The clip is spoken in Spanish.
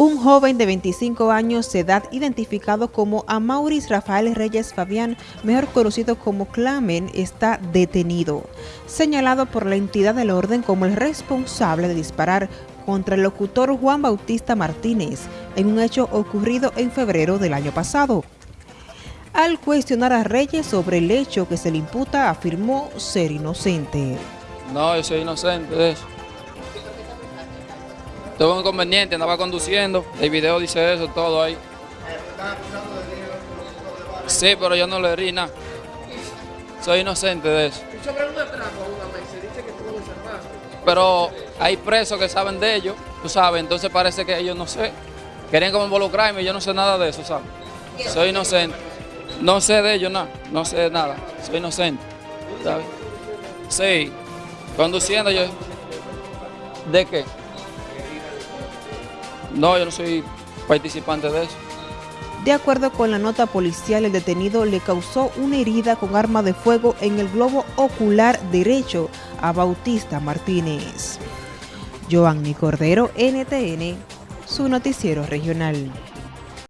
Un joven de 25 años de edad identificado como Amauris Rafael Reyes Fabián, mejor conocido como Clamen, está detenido, señalado por la entidad del orden como el responsable de disparar contra el locutor Juan Bautista Martínez en un hecho ocurrido en febrero del año pasado. Al cuestionar a Reyes sobre el hecho que se le imputa, afirmó ser inocente. No, yo soy inocente. Tuve un inconveniente, andaba conduciendo, el video dice eso, todo ahí. Sí, pero yo no le di nada. Soy inocente de eso. Pero hay presos que saben de ellos, tú sabes, entonces parece que ellos no sé. Querían como involucrarme y yo no sé nada de eso, ¿sabes? Soy inocente. No sé de ellos nada, no sé nada. Soy inocente, ¿sabes? Sí, conduciendo yo. ¿De qué? No, yo no soy participante de eso. De acuerdo con la nota policial, el detenido le causó una herida con arma de fuego en el globo ocular derecho a Bautista Martínez. Joanny Cordero, NTN, su noticiero regional.